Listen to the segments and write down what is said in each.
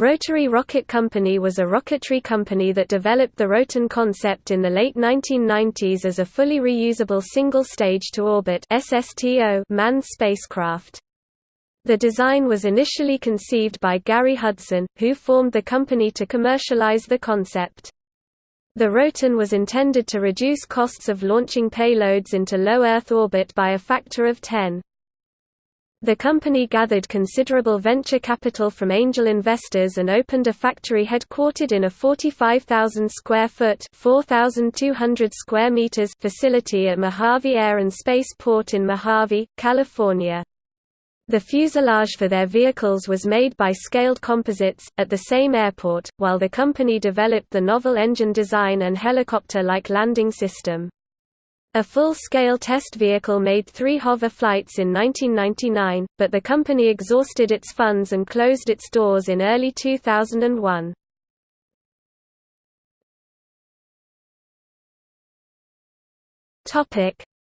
Rotary Rocket Company was a rocketry company that developed the Roton concept in the late 1990s as a fully reusable single-stage to orbit manned spacecraft. The design was initially conceived by Gary Hudson, who formed the company to commercialize the concept. The Roton was intended to reduce costs of launching payloads into low Earth orbit by a factor of 10. The company gathered considerable venture capital from angel investors and opened a factory headquartered in a 45,000 square foot (4,200 square meters) facility at Mojave Air and Space Port in Mojave, California. The fuselage for their vehicles was made by Scaled Composites, at the same airport, while the company developed the novel engine design and helicopter-like landing system. A full-scale test vehicle made three hover flights in 1999, but the company exhausted its funds and closed its doors in early 2001.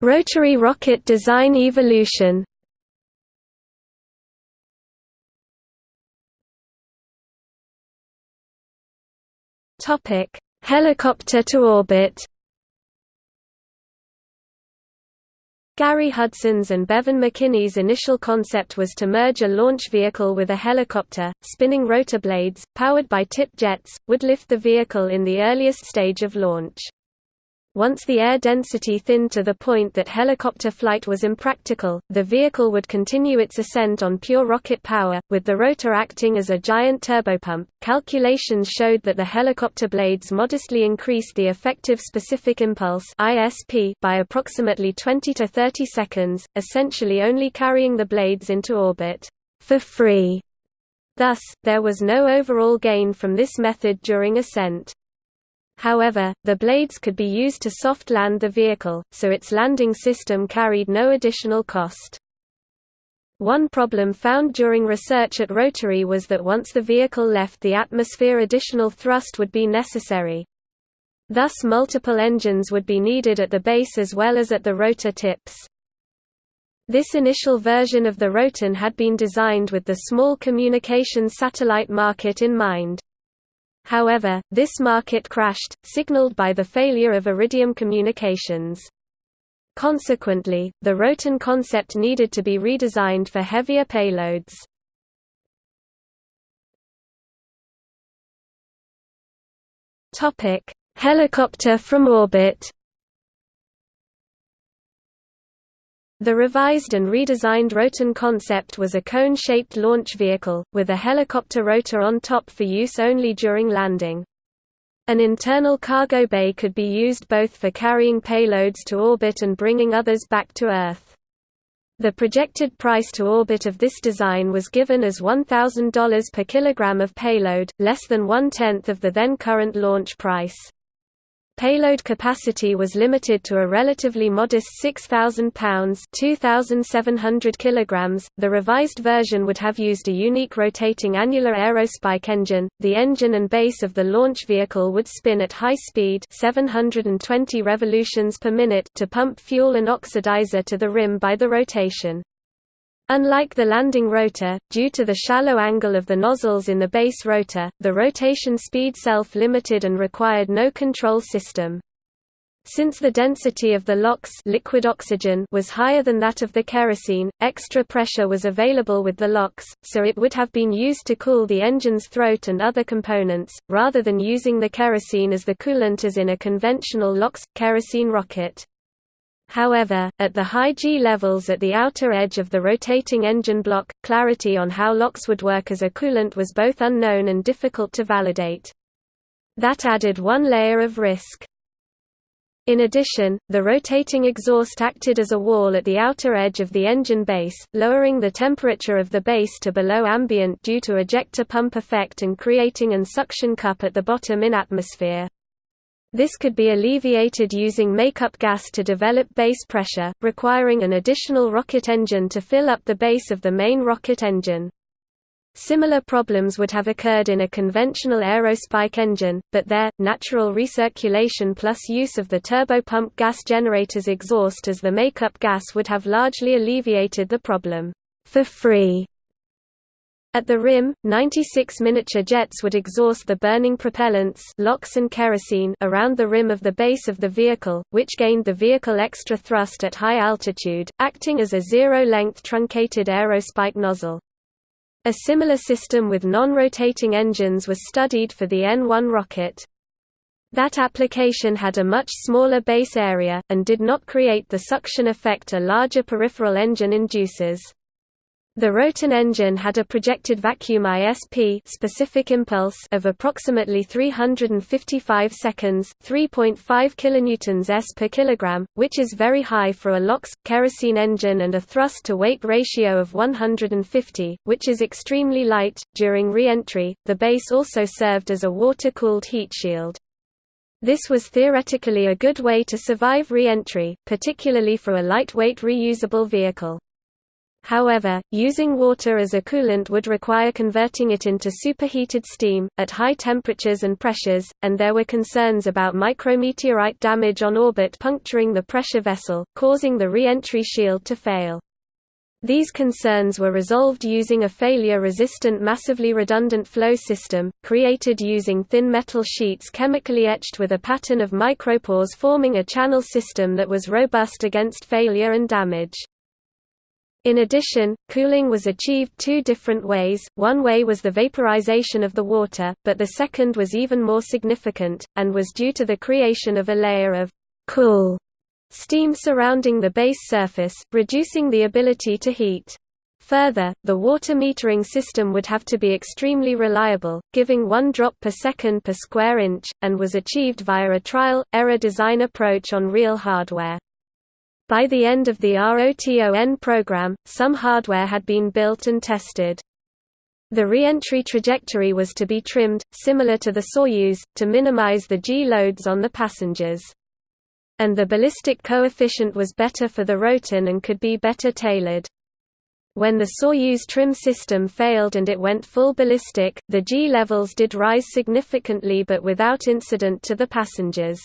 Rotary rocket design evolution Helicopter to orbit Gary Hudson's and Bevin McKinney's initial concept was to merge a launch vehicle with a helicopter. Spinning rotor blades, powered by tip jets, would lift the vehicle in the earliest stage of launch. Once the air density thinned to the point that helicopter flight was impractical, the vehicle would continue its ascent on pure rocket power, with the rotor acting as a giant turbopump. Calculations showed that the helicopter blades modestly increased the effective specific impulse (ISP) by approximately 20 to 30 seconds, essentially only carrying the blades into orbit for free. Thus, there was no overall gain from this method during ascent. However, the blades could be used to soft land the vehicle, so its landing system carried no additional cost. One problem found during research at Rotary was that once the vehicle left the atmosphere additional thrust would be necessary. Thus multiple engines would be needed at the base as well as at the rotor tips. This initial version of the Roton had been designed with the small communications satellite market in mind. However, this market crashed, signaled by the failure of Iridium Communications. Consequently, the Roton concept needed to be redesigned for heavier payloads. Helicopter from orbit The revised and redesigned Roton concept was a cone-shaped launch vehicle, with a helicopter rotor on top for use only during landing. An internal cargo bay could be used both for carrying payloads to orbit and bringing others back to Earth. The projected price to orbit of this design was given as $1,000 per kilogram of payload, less than one-tenth of the then current launch price. Payload capacity was limited to a relatively modest 6,000 pounds (2,700 kilograms). The revised version would have used a unique rotating annular aerospike engine. The engine and base of the launch vehicle would spin at high speed, 720 revolutions per minute, to pump fuel and oxidizer to the rim by the rotation. Unlike the landing rotor, due to the shallow angle of the nozzles in the base rotor, the rotation speed self-limited and required no control system. Since the density of the LOX liquid oxygen was higher than that of the kerosene, extra pressure was available with the LOX, so it would have been used to cool the engine's throat and other components, rather than using the kerosene as the coolant as in a conventional LOX – kerosene rocket. However, at the high G levels at the outer edge of the rotating engine block, clarity on how LOX would work as a coolant was both unknown and difficult to validate. That added one layer of risk. In addition, the rotating exhaust acted as a wall at the outer edge of the engine base, lowering the temperature of the base to below ambient due to ejector pump effect and creating an suction cup at the bottom in atmosphere. This could be alleviated using makeup gas to develop base pressure, requiring an additional rocket engine to fill up the base of the main rocket engine. Similar problems would have occurred in a conventional aerospike engine, but there, natural recirculation plus use of the turbopump gas generator's exhaust as the makeup gas would have largely alleviated the problem. For free At the rim, 96 miniature jets would exhaust the burning propellants LOX and kerosene around the rim of the base of the vehicle, which gained the vehicle extra thrust at high altitude, acting as a zero-length truncated aerospike nozzle. A similar system with non-rotating engines was studied for the N-1 rocket. That application had a much smaller base area, and did not create the suction effect a larger peripheral engine induces. The Roton engine had a projected vacuum ISP specific impulse of approximately 355 seconds, 3.5 kilonewtons s per kilogram, which is very high for a LOX kerosene engine and a thrust to weight ratio of 150, which is extremely light. During re-entry, the base also served as a water-cooled heat shield. This was theoretically a good way to survive re-entry, particularly for a lightweight reusable vehicle. However, using water as a coolant would require converting it into superheated steam, at high temperatures and pressures, and there were concerns about micrometeorite damage on orbit puncturing the pressure vessel, causing the re-entry shield to fail. These concerns were resolved using a failure-resistant massively redundant flow system, created using thin metal sheets chemically etched with a pattern of micropores forming a channel system that was robust against failure and damage. In addition, cooling was achieved two different ways, one way was the vaporization of the water, but the second was even more significant, and was due to the creation of a layer of «cool» steam surrounding the base surface, reducing the ability to heat. Further, the water metering system would have to be extremely reliable, giving one drop per second per square inch, and was achieved via a trial-error design approach on real hardware. By the end of the ROTON program, some hardware had been built and tested. The re-entry trajectory was to be trimmed, similar to the Soyuz, to minimize the G-loads on the passengers. And the ballistic coefficient was better for the Roton and could be better tailored. When the Soyuz trim system failed and it went full ballistic, the G levels did rise significantly but without incident to the passengers.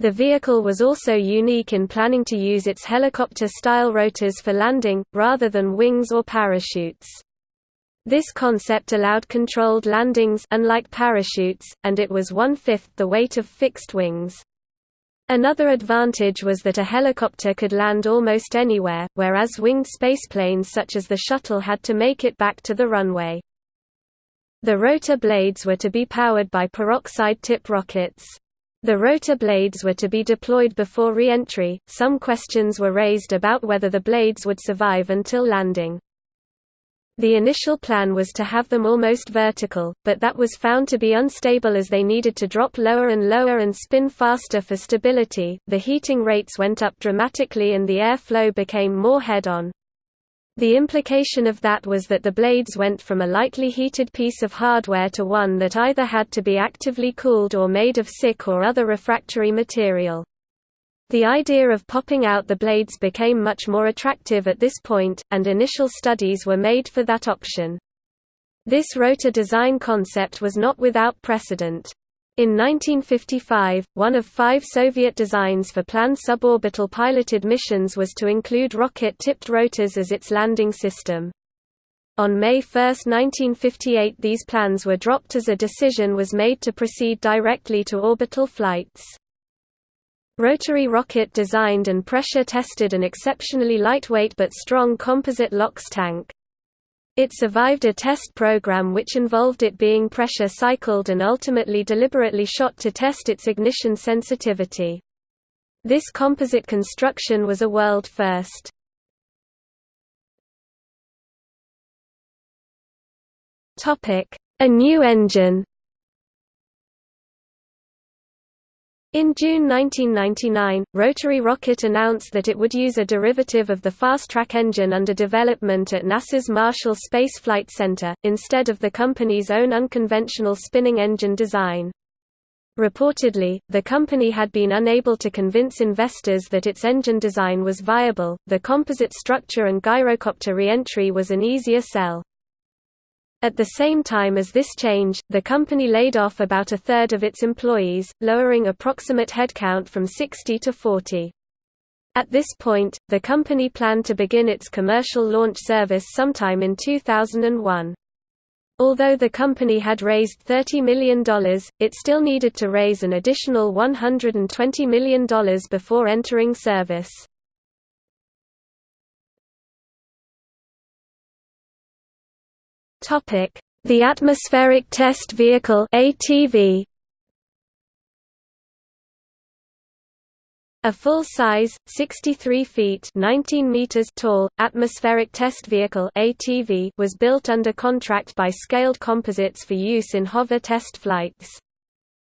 The vehicle was also unique in planning to use its helicopter-style rotors for landing, rather than wings or parachutes. This concept allowed controlled landings unlike parachutes, and it was one-fifth the weight of fixed wings. Another advantage was that a helicopter could land almost anywhere, whereas winged spaceplanes such as the shuttle had to make it back to the runway. The rotor blades were to be powered by peroxide tip rockets. The rotor blades were to be deployed before re-entry. Some questions were raised about whether the blades would survive until landing. The initial plan was to have them almost vertical, but that was found to be unstable as they needed to drop lower and lower and spin faster for stability. The heating rates went up dramatically and the airflow became more head-on. The implication of that was that the blades went from a lightly heated piece of hardware to one that either had to be actively cooled or made of SiC or other refractory material. The idea of popping out the blades became much more attractive at this point, and initial studies were made for that option. This rotor design concept was not without precedent. In 1955, one of five Soviet designs for planned suborbital piloted missions was to include rocket-tipped rotors as its landing system. On May 1, 1958 these plans were dropped as a decision was made to proceed directly to orbital flights. Rotary rocket designed and pressure tested an exceptionally lightweight but strong composite LOX tank. It survived a test program which involved it being pressure cycled and ultimately deliberately shot to test its ignition sensitivity. This composite construction was a world first. A new engine In June 1999, Rotary Rocket announced that it would use a derivative of the Fastrac engine under development at NASA's Marshall Space Flight Center, instead of the company's own unconventional spinning engine design. Reportedly, the company had been unable to convince investors that its engine design was viable, the composite structure and gyrocopter re-entry was an easier sell. At the same time as this change, the company laid off about a third of its employees, lowering approximate headcount from 60 to 40. At this point, the company planned to begin its commercial launch service sometime in 2001. Although the company had raised $30 million, it still needed to raise an additional $120 million before entering service. The Atmospheric Test Vehicle ATV A full-size, 63 feet 19 meters tall, atmospheric test vehicle ATV was built under contract by Scaled Composites for use in hover test flights.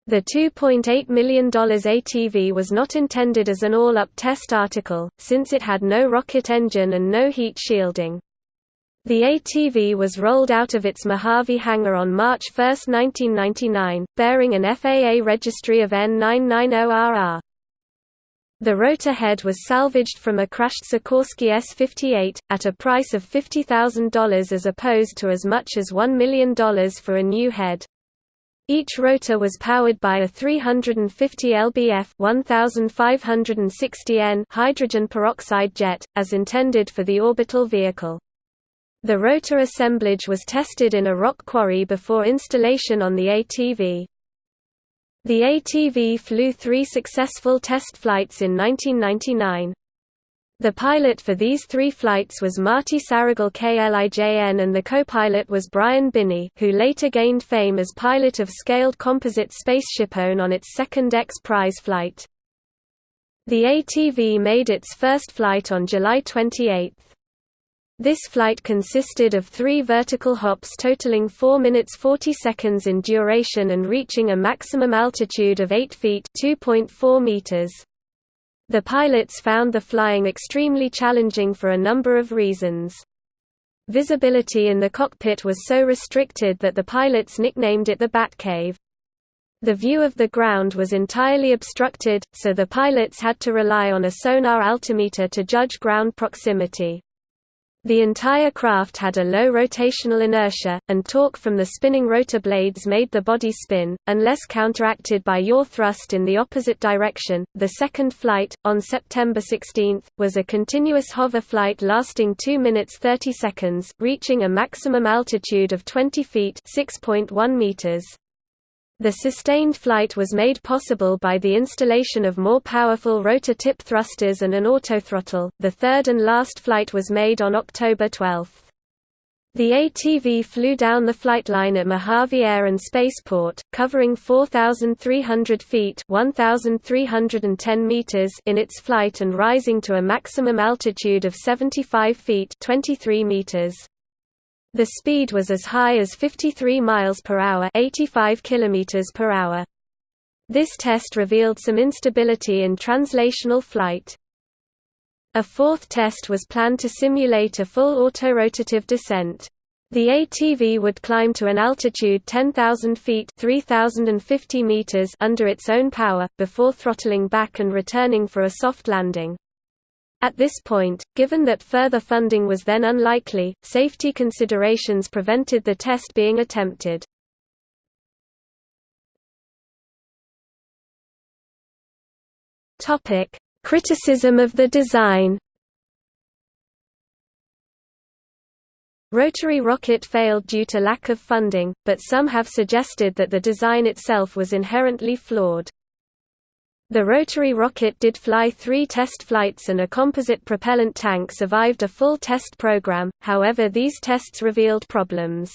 The $2.8 million ATV was not intended as an all-up test article, since it had no rocket engine and no heat shielding. The ATV was rolled out of its Mojave hangar on March 1, 1999, bearing an FAA registry of N990RR. The rotor head was salvaged from a crashed Sikorsky S-58, at a price of $50,000 as opposed to as much as $1 million for a new head. Each rotor was powered by a 350 lbf 1560 N hydrogen peroxide jet, as intended for the orbital vehicle. The rotor assemblage was tested in a rock quarry before installation on the ATV. The ATV flew three successful test flights in 1999. The pilot for these three flights was Marty Saragal KLIJN and the co-pilot was Brian Binnie who later gained fame as pilot of Scaled Composite SpaceshipOne on its second X Prize flight. The ATV made its first flight on July 28. This flight consisted of three vertical hops totaling 4 minutes 40 seconds in duration and reaching a maximum altitude of 8 feet meters. The pilots found the flying extremely challenging for a number of reasons. Visibility in the cockpit was so restricted that the pilots nicknamed it the Batcave. The view of the ground was entirely obstructed, so the pilots had to rely on a sonar altimeter to judge ground proximity. The entire craft had a low rotational inertia, and torque from the spinning rotor blades made the body spin, unless counteracted by yaw thrust in the opposite direction. The second flight, on September 16, was a continuous hover flight lasting 2 minutes 30 seconds, reaching a maximum altitude of 20 feet (6.1 meters). The sustained flight was made possible by the installation of more powerful rotor tip thrusters and an autothrottle. The third and last flight was made on October 12. The ATV flew down the flight line at Mojave Air and Spaceport, covering 4,300 feet (1,310 meters) in its flight and rising to a maximum altitude of 75 feet (23 meters). The speed was as high as 53 miles per hour, 85 kilometers per hour. This test revealed some instability in translational flight. A fourth test was planned to simulate a full autorotative descent. The ATV would climb to an altitude 10,000 feet (3,050 meters under its own power, before throttling back and returning for a soft landing. At this point, given that further funding was then unlikely, safety considerations prevented the test being attempted. Criticism of the design Rotary rocket failed due to lack of funding, but some have suggested that the design itself was inherently flawed. The rotary rocket did fly three test flights and a composite propellant tank survived a full test program, however these tests revealed problems.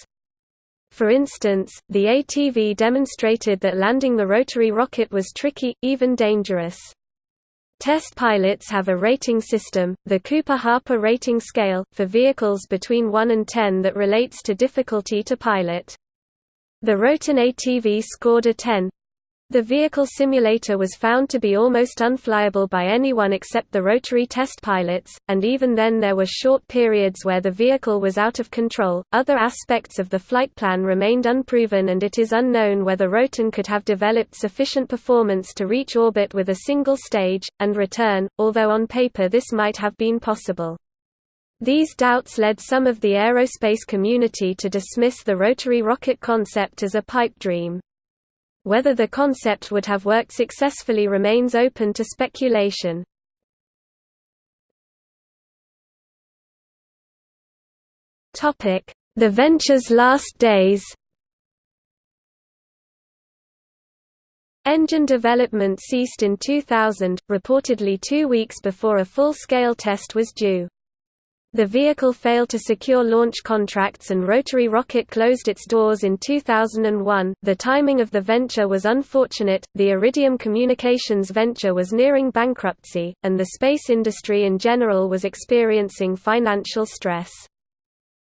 For instance, the ATV demonstrated that landing the rotary rocket was tricky, even dangerous. Test pilots have a rating system, the Cooper-Harper rating scale, for vehicles between 1 and 10 that relates to difficulty to pilot. The Roton ATV scored a 10, the vehicle simulator was found to be almost unflyable by anyone except the rotary test pilots, and even then there were short periods where the vehicle was out of control. Other aspects of the flight plan remained unproven, and it is unknown whether Roton could have developed sufficient performance to reach orbit with a single stage, and return, although on paper this might have been possible. These doubts led some of the aerospace community to dismiss the rotary rocket concept as a pipe dream. Whether the concept would have worked successfully remains open to speculation. The venture's last days Engine development ceased in 2000, reportedly two weeks before a full-scale test was due. The vehicle failed to secure launch contracts and Rotary Rocket closed its doors in 2001. The timing of the venture was unfortunate, the Iridium Communications venture was nearing bankruptcy, and the space industry in general was experiencing financial stress.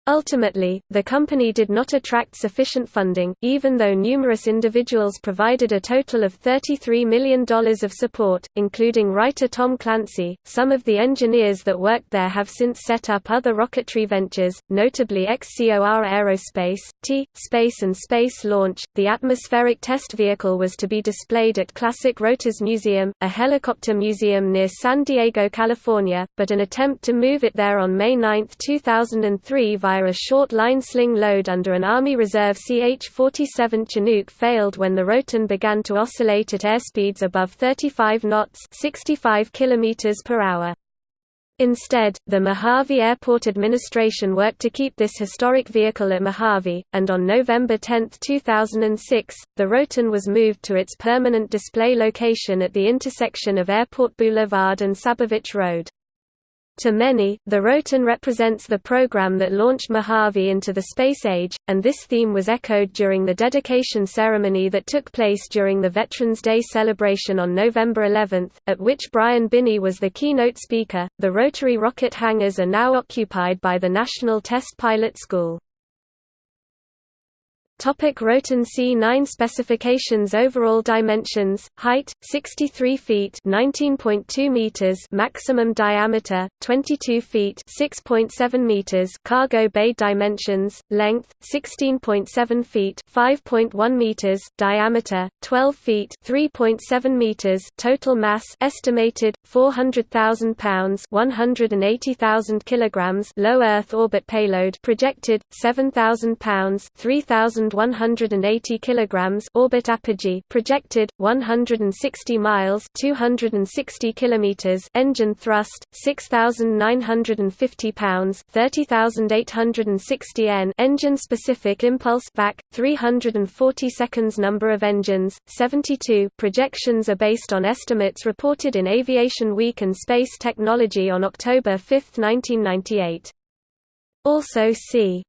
Ultimately, the company did not attract sufficient funding, even though numerous individuals provided a total of $33 million of support, including writer Tom Clancy. Some of the engineers that worked there have since set up other rocketry ventures, notably XCOR Aerospace, T. Space and Space Launch. The atmospheric test vehicle was to be displayed at Classic Rotors Museum, a helicopter museum near San Diego, California, but an attempt to move it there on May 9, 2003 via a short line sling load under an Army Reserve CH-47 Chinook failed when the Roton began to oscillate at airspeeds above 35 knots 65 km. Instead, the Mojave Airport Administration worked to keep this historic vehicle at Mojave, and on November 10, 2006, the Roton was moved to its permanent display location at the intersection of Airport Boulevard and Sabovich Road. To many, the Roton represents the program that launched Mojave into the space age, and this theme was echoed during the dedication ceremony that took place during the Veterans Day celebration on November 11, at which Brian Binnie was the keynote speaker. The rotary rocket hangars are now occupied by the National Test Pilot School. Topic Roton C9 specifications Overall dimensions, height, 63 feet 19.2 meters maximum diameter, 22 feet 6.7 meters cargo bay dimensions, length, 16.7 feet 5.1 meters diameter, 12 feet 3.7 meters total mass estimated, 400,000 pounds 180,000 kilograms low Earth orbit payload projected, 7,000 pounds 3,000 1,180 kilograms orbit apogee projected 160 miles 260 kilometers engine thrust 6,950 pounds 30,860 n engine specific impulse back 340 seconds number of engines 72 projections are based on estimates reported in Aviation Week and Space Technology on October 5, 1998 also see